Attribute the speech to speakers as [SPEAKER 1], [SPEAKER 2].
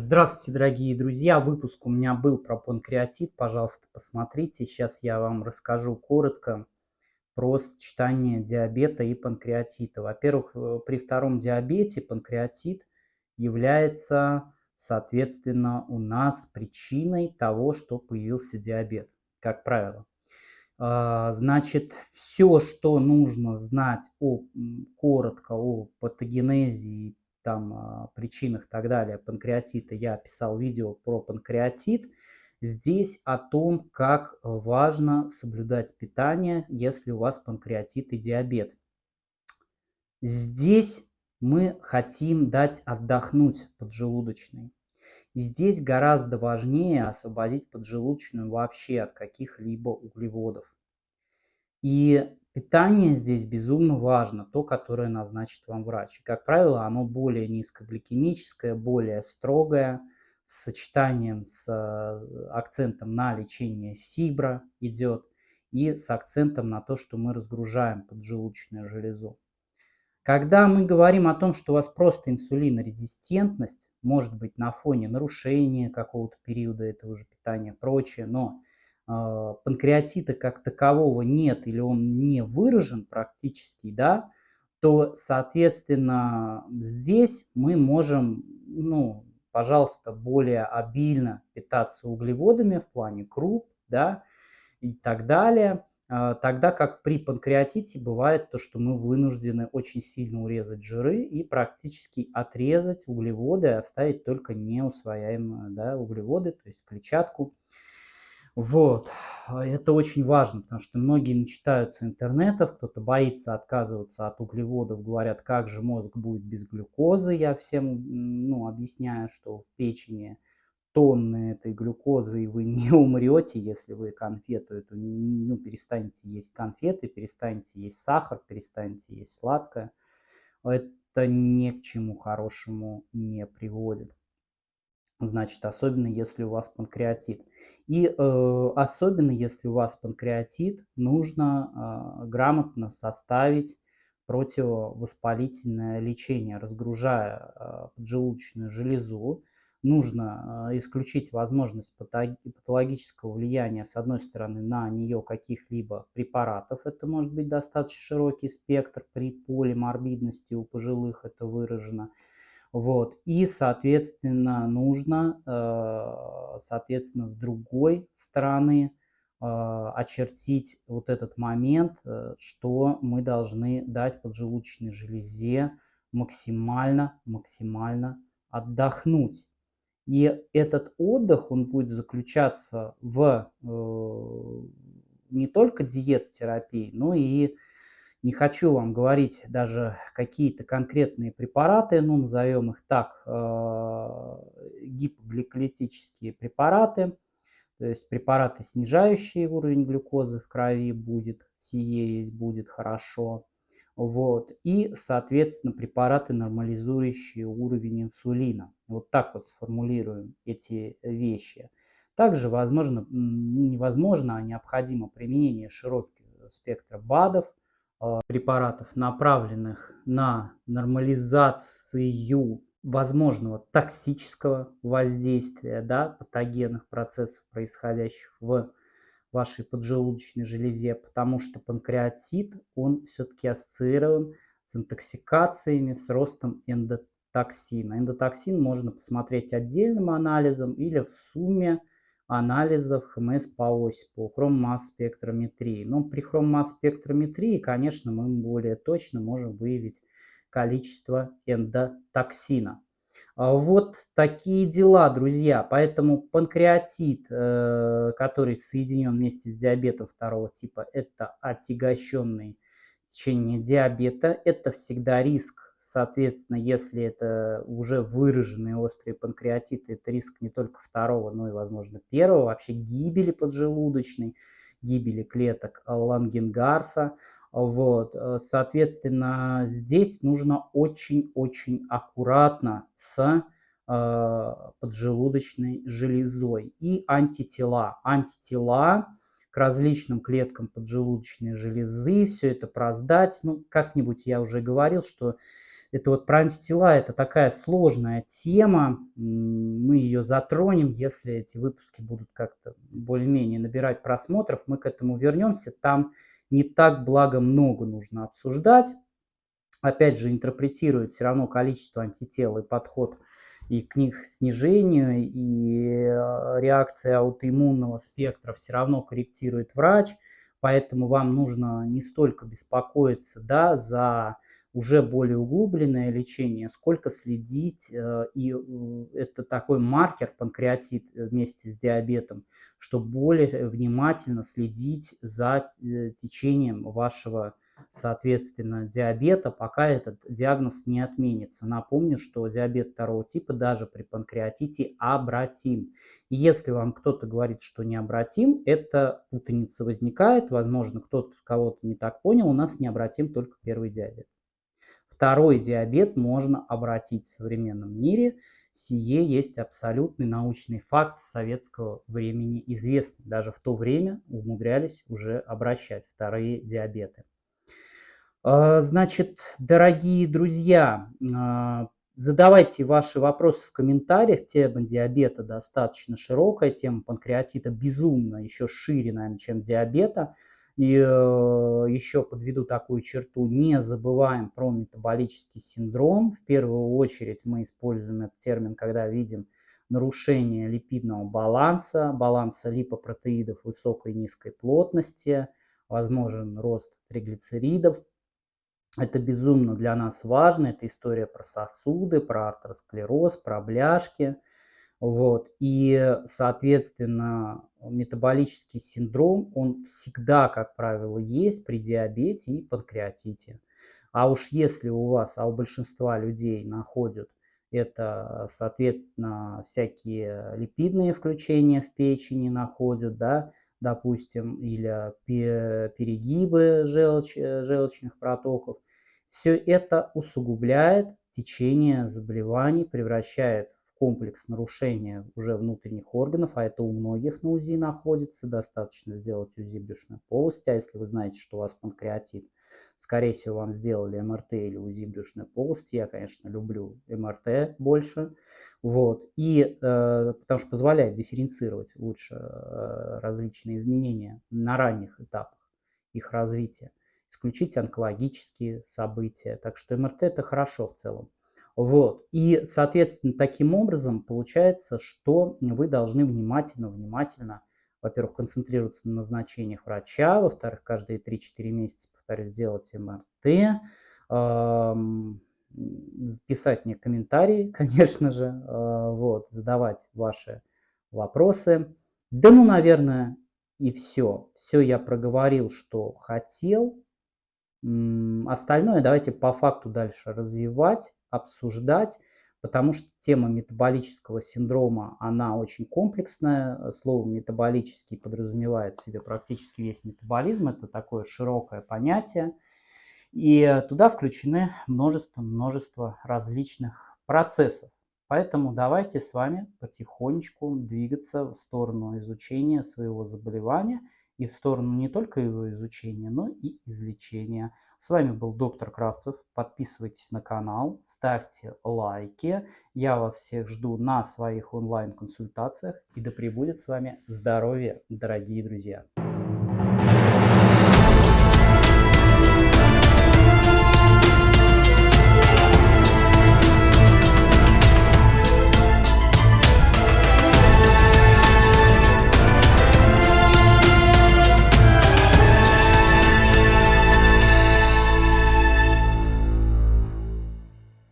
[SPEAKER 1] Здравствуйте, дорогие друзья! Выпуск у меня был про панкреатит. Пожалуйста, посмотрите. Сейчас я вам расскажу коротко про сочетание диабета и панкреатита. Во-первых, э, при втором диабете панкреатит является, соответственно, у нас причиной того, что появился диабет, как правило. А, значит, все, что нужно знать о, коротко о патогенезе и там а, причинах и так далее панкреатита, я писал видео про панкреатит. Здесь о том, как важно соблюдать питание, если у вас панкреатит и диабет. Здесь мы хотим дать отдохнуть поджелудочной. И здесь гораздо важнее освободить поджелудочную вообще от каких-либо углеводов. И Питание здесь безумно важно, то, которое назначит вам врач. И, как правило, оно более низкогликемическое, более строгое, с сочетанием с э, акцентом на лечение СИБРа идет и с акцентом на то, что мы разгружаем поджелудочную железу. Когда мы говорим о том, что у вас просто инсулинорезистентность, может быть на фоне нарушения какого-то периода этого же питания, прочее, но панкреатита как такового нет или он не выражен практически, да, то, соответственно, здесь мы можем, ну, пожалуйста, более обильно питаться углеводами в плане круп, да, и так далее. А, тогда как при панкреатите бывает то, что мы вынуждены очень сильно урезать жиры и практически отрезать углеводы, оставить только неусвояемые да, углеводы, то есть клетчатку, вот, это очень важно, потому что многие начитаются интернетов, кто-то боится отказываться от углеводов, говорят, как же мозг будет без глюкозы. Я всем ну, объясняю, что в печени тонны этой глюкозы, и вы не умрете, если вы конфету эту, ну, перестанете есть конфеты, перестанете есть сахар, перестанете есть сладкое. Это ни к чему хорошему не приводит. Значит, особенно если у вас панкреатит. И э, особенно если у вас панкреатит, нужно э, грамотно составить противовоспалительное лечение, разгружая э, поджелудочную железу. Нужно э, исключить возможность патологического влияния, с одной стороны, на нее каких-либо препаратов. Это может быть достаточно широкий спектр при полиморбидности у пожилых, это выражено. Вот. И, соответственно, нужно, э, соответственно, с другой стороны э, очертить вот этот момент, э, что мы должны дать поджелудочной железе максимально, максимально отдохнуть. И этот отдых, он будет заключаться в не только диет-терапии, но и не хочу вам говорить даже какие-то конкретные препараты, ну, назовем их так, э, гипогликолитические препараты, то есть препараты, снижающие уровень глюкозы в крови, будет, сие есть, будет хорошо. Вот. И, соответственно, препараты, нормализующие уровень инсулина. Вот так вот сформулируем эти вещи. Также возможно, невозможно, а необходимо применение широкого спектра БАДов, препаратов, направленных на нормализацию возможного токсического воздействия да, патогенных процессов, происходящих в вашей поджелудочной железе, потому что панкреатит, он все-таки ассоциирован с интоксикациями, с ростом эндотоксина. Эндотоксин можно посмотреть отдельным анализом или в сумме анализов ХМС по ОСИПу, хром-масс-спектрометрии. Но при хром-масс-спектрометрии, конечно, мы более точно можем выявить количество эндотоксина. А вот такие дела, друзья. Поэтому панкреатит, э, который соединен вместе с диабетом второго типа, это отягощенное течение диабета. Это всегда риск Соответственно, если это уже выраженные острые панкреатиты, это риск не только второго, но и, возможно, первого, вообще гибели поджелудочной, гибели клеток Лангенгарса. Вот. Соответственно, здесь нужно очень-очень аккуратно с э, поджелудочной железой и антитела. Антитела к различным клеткам поджелудочной железы, все это проздать. Ну, как-нибудь я уже говорил, что это вот про антитела, это такая сложная тема, мы ее затронем, если эти выпуски будут как-то более-менее набирать просмотров, мы к этому вернемся, там не так благо много нужно обсуждать, опять же интерпретирует все равно количество антител и подход и к них снижению, и э, реакция аутоиммунного спектра все равно корректирует врач, поэтому вам нужно не столько беспокоиться да, за уже более углубленное лечение, сколько следить, э, и э, это такой маркер панкреатит вместе с диабетом, чтобы более внимательно следить за течением вашего соответственно, диабета, пока этот диагноз не отменится. Напомню, что диабет второго типа даже при панкреатите обратим. И если вам кто-то говорит, что необратим, это путаница возникает. Возможно, кто-то кого-то не так понял. У нас необратим только первый диабет. Второй диабет можно обратить в современном мире. Сие есть абсолютный научный факт советского времени известный. Даже в то время умудрялись уже обращать вторые диабеты. А, значит, дорогие друзья, а, задавайте ваши вопросы в комментариях. Тема диабета достаточно широкая, тема панкреатита безумно еще шире, наверное, чем диабета. И э, еще подведу такую черту, не забываем про метаболический синдром. В первую очередь мы используем этот термин, когда видим нарушение липидного баланса, баланса липопротеидов высокой и низкой плотности, возможен рост триглицеридов, это безумно для нас важно. Это история про сосуды, про артеросклероз, про бляшки. Вот. И, соответственно, метаболический синдром, он всегда, как правило, есть при диабете и панкреатите. А уж если у вас, а у большинства людей находят это, соответственно, всякие липидные включения в печени находят, да, допустим, или перегибы желч, желчных протоков. Все это усугубляет течение заболеваний, превращает комплекс нарушения уже внутренних органов, а это у многих на УЗИ находится. Достаточно сделать УЗИ брюшной полости, а если вы знаете, что у вас панкреатит, скорее всего, вам сделали МРТ или УЗИ брюшной полости. Я, конечно, люблю МРТ больше. Вот. И э, потому что позволяет дифференцировать лучше э, различные изменения на ранних этапах их развития, исключить онкологические события. Так что МРТ это хорошо в целом. Вот. И, соответственно, таким образом получается, что вы должны внимательно, внимательно, во-первых, концентрироваться на назначениях врача, во-вторых, каждые 3-4 месяца, повторюсь, делать МРТ, писать мне комментарии, конечно же, э, вот, задавать ваши вопросы. Да ну, наверное, и все. Все я проговорил, что хотел. Остальное давайте по факту дальше развивать, обсуждать, потому что тема метаболического синдрома, она очень комплексная. Слово метаболический подразумевает в себе практически весь метаболизм. Это такое широкое понятие. И туда включены множество-множество различных процессов. Поэтому давайте с вами потихонечку двигаться в сторону изучения своего заболевания и в сторону не только его изучения, но и излечения. С вами был доктор Кравцев. Подписывайтесь на канал, ставьте лайки. Я вас всех жду на своих онлайн-консультациях. И да пребудет с вами здоровье, дорогие друзья!